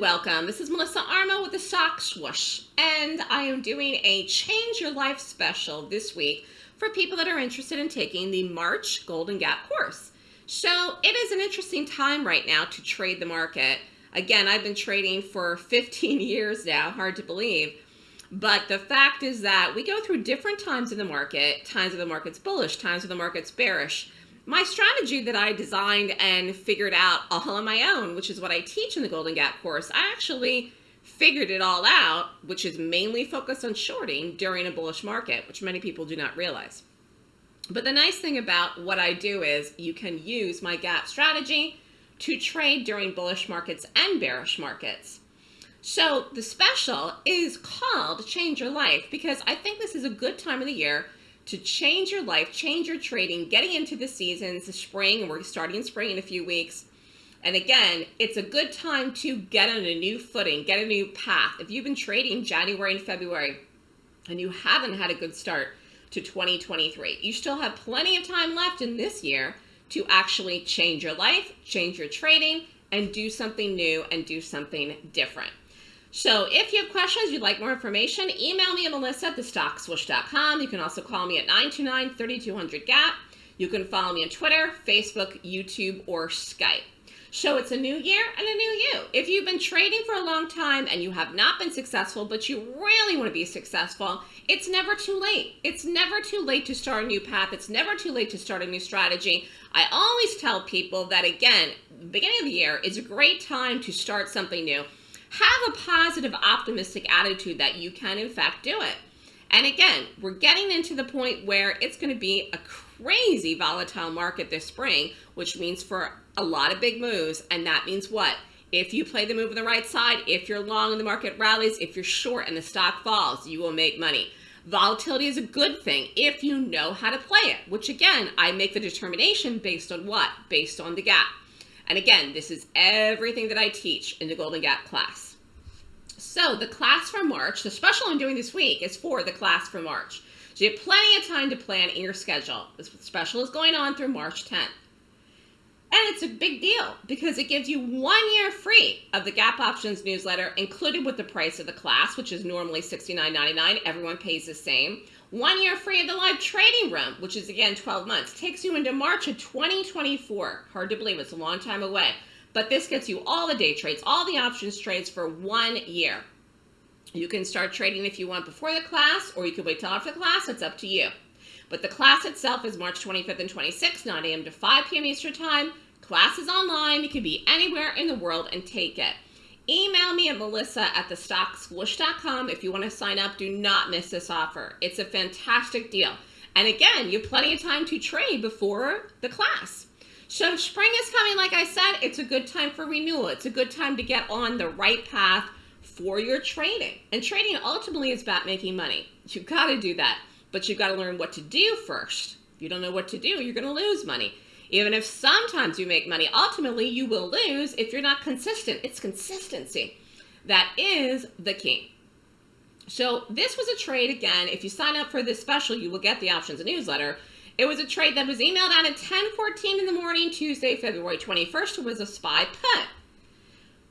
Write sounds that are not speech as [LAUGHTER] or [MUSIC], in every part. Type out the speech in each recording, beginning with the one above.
welcome. This is Melissa Armo with the Stock Swoosh, and I am doing a Change Your Life special this week for people that are interested in taking the March Golden Gap course. So it is an interesting time right now to trade the market. Again, I've been trading for 15 [LAUGHS] years now, hard to believe. But the fact is that we go through different times in the market, times where the market's bullish, times where the market's bearish my strategy that I designed and figured out all on my own, which is what I teach in the Golden Gap course, I actually figured it all out, which is mainly focused on shorting during a bullish market, which many people do not realize. But the nice thing about what I do is you can use my gap strategy to trade during bullish markets and bearish markets. So the special is called Change Your Life because I think this is a good time of the year to change your life, change your trading, getting into the seasons, the spring, and we're starting in spring in a few weeks. And again, it's a good time to get on a new footing, get a new path. If you've been trading January and February and you haven't had a good start to 2023, you still have plenty of time left in this year to actually change your life, change your trading, and do something new and do something different. So if you have questions, you'd like more information, email me at melissa at thestockswoosh.com. You can also call me at 929-3200-GAP. You can follow me on Twitter, Facebook, YouTube, or Skype. So it's a new year and a new you. If you've been trading for a long time and you have not been successful, but you really want to be successful, it's never too late. It's never too late to start a new path. It's never too late to start a new strategy. I always tell people that, again, beginning of the year is a great time to start something new have a positive, optimistic attitude that you can, in fact, do it. And again, we're getting into the point where it's going to be a crazy volatile market this spring, which means for a lot of big moves. And that means what? If you play the move on the right side, if you're long and the market rallies, if you're short and the stock falls, you will make money. Volatility is a good thing if you know how to play it, which again, I make the determination based on what? Based on the gap. And again, this is everything that I teach in the Golden Gap class. So the class for March, the special I'm doing this week is for the class for March. So you have plenty of time to plan in your schedule. This special is going on through March 10th. And it's a big deal because it gives you one year free of the Gap Options newsletter included with the price of the class, which is normally $69.99. Everyone pays the same. One year free of the live trading room, which is again 12 months, takes you into March of 2024. Hard to believe, it's a long time away. But this gets you all the day trades, all the options trades for one year. You can start trading if you want before the class, or you can wait till after the class, it's up to you. But the class itself is March 25th and 26th, 9 a.m. to 5 p.m. Eastern Time. Class is online. You can be anywhere in the world and take it. Email me at melissa at thestockswoosh.com if you want to sign up. Do not miss this offer. It's a fantastic deal. And again, you have plenty of time to trade before the class. So spring is coming, like I said, it's a good time for renewal. It's a good time to get on the right path for your trading. And trading ultimately is about making money. You've got to do that, but you've got to learn what to do first. If you don't know what to do, you're going to lose money. Even if sometimes you make money, ultimately you will lose if you're not consistent. It's consistency. That is the key. So this was a trade again. If you sign up for this special, you will get the options newsletter. It was a trade that was emailed out at 10:14 in the morning, Tuesday, February 21st. It was a SPY put.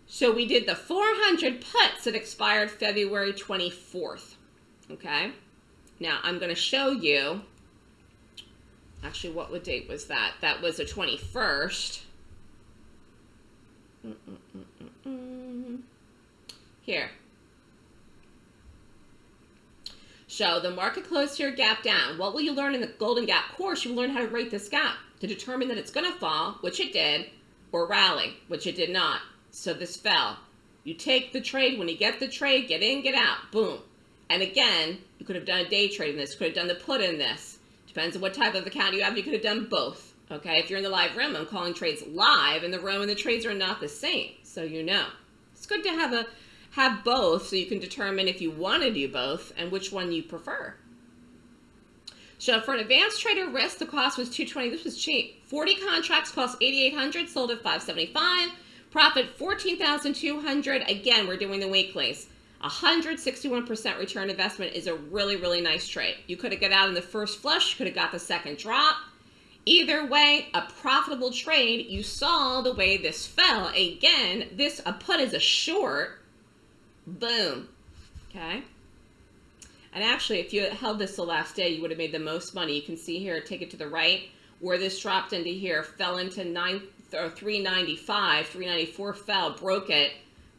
So we did the 400 puts that expired February 24th. Okay. Now I'm going to show you Actually, what date was that? That was the 21st. Mm -mm -mm Here. So the market closed here, gap down. What will you learn in the Golden Gap course? You will learn how to rate this gap to determine that it's going to fall, which it did, or rally, which it did not. So this fell. You take the trade. When you get the trade, get in, get out. Boom. And again, you could have done a day trade in this. Could have done the put in this. Depends on what type of account you have. You could have done both. Okay, if you're in the live room, I'm calling trades live in the room and the trades are not the same. So you know. It's good to have a have both so you can determine if you want to do both and which one you prefer. So for an advanced trader risk, the cost was 220. This was cheap. 40 contracts cost 8,800, sold at 575. Profit 14,200. Again, we're doing the weeklies. 161% return investment is a really, really nice trade. You could have got out in the first flush, you could have got the second drop. Either way, a profitable trade. You saw the way this fell. Again, this a put is a short. Boom. Okay. And actually, if you held this the last day, you would have made the most money. You can see here, take it to the right, where this dropped into here, fell into nine or 395, 394 fell, broke it.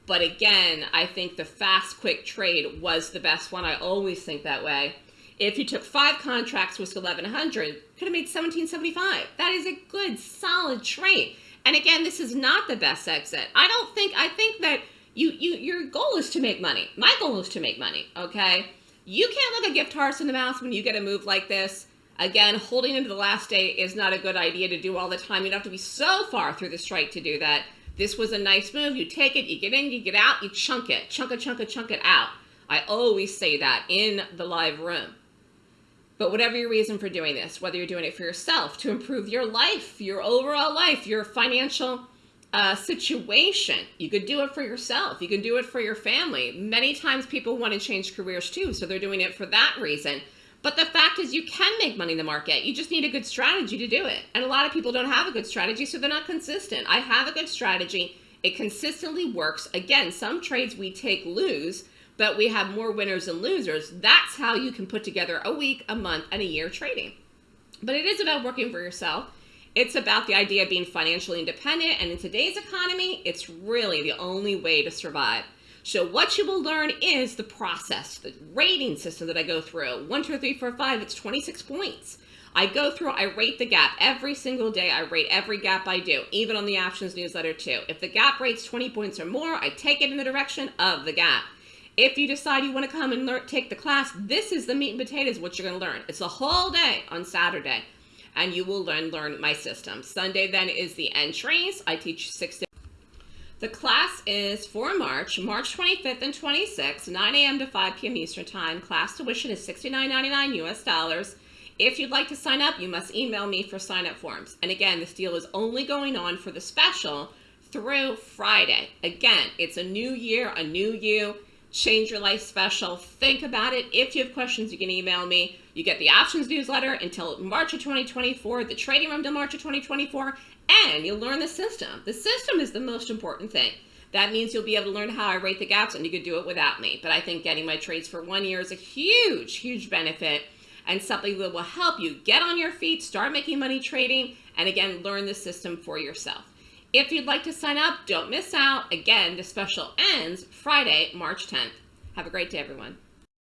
But again, I think the fast, quick trade was the best one. I always think that way. If you took five contracts with 1100, could have made 1775. That is a good, solid trade. And again, this is not the best exit. I don't think, I think that you, you, your goal is to make money. My goal is to make money, okay? You can't look a gift horse in the mouth when you get a move like this. Again, holding into the last day is not a good idea to do all the time. You don't have to be so far through the strike to do that. This was a nice move. You take it, you get in, you get out, you chunk it. Chunk it, chunk it, chunk it out. I always say that in the live room. But whatever your reason for doing this, whether you're doing it for yourself, to improve your life, your overall life, your financial uh, situation, you could do it for yourself. You can do it for your family. Many times people want to change careers too, so they're doing it for that reason. But the fact is you can make money in the market. You just need a good strategy to do it. And a lot of people don't have a good strategy, so they're not consistent. I have a good strategy. It consistently works. Again, some trades we take lose, but we have more winners and losers. That's how you can put together a week, a month, and a year trading. But it is about working for yourself. It's about the idea of being financially independent. And in today's economy, it's really the only way to survive. So what you will learn is the process, the rating system that I go through. One, two, three, four, five, it's 26 points. I go through, I rate the gap every single day. I rate every gap I do, even on the options newsletter too. If the gap rates 20 points or more, I take it in the direction of the gap. If you decide you want to come and learn, take the class, this is the meat and potatoes, what you're going to learn. It's a whole day on Saturday, and you will learn, learn my system. Sunday then is the entries. I teach six the class is for March, March 25th and 26th, 9 a.m. to 5 p.m. Eastern Time. Class tuition is $69.99 US dollars. If you'd like to sign up, you must email me for sign-up forms. And again, this deal is only going on for the special through Friday. Again, it's a new year, a new you, change your life special. Think about it. If you have questions, you can email me. You get the options newsletter until March of 2024, the trading room till March of 2024, and you'll learn the system. The system is the most important thing. That means you'll be able to learn how I rate the gaps and you could do it without me. But I think getting my trades for one year is a huge, huge benefit and something that will help you get on your feet, start making money trading, and again, learn the system for yourself. If you'd like to sign up, don't miss out. Again, the special ends Friday, March 10th. Have a great day, everyone.